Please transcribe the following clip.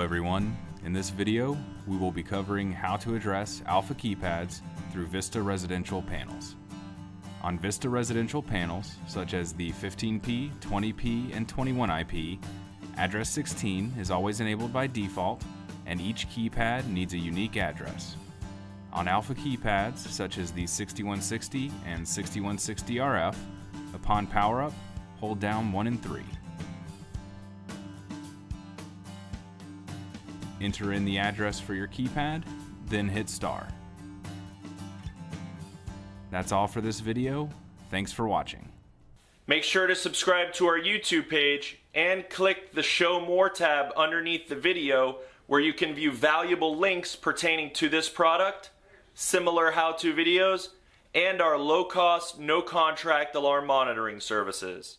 everyone. In this video, we will be covering how to address Alpha keypads through Vista residential panels. On Vista residential panels, such as the 15P, 20P, and 21IP, address 16 is always enabled by default, and each keypad needs a unique address. On Alpha keypads, such as the 6160 and 6160RF, upon power up, hold down 1 and 3. Enter in the address for your keypad, then hit star. That's all for this video. Thanks for watching. Make sure to subscribe to our YouTube page and click the Show More tab underneath the video where you can view valuable links pertaining to this product, similar how-to videos, and our low-cost, no-contract alarm monitoring services.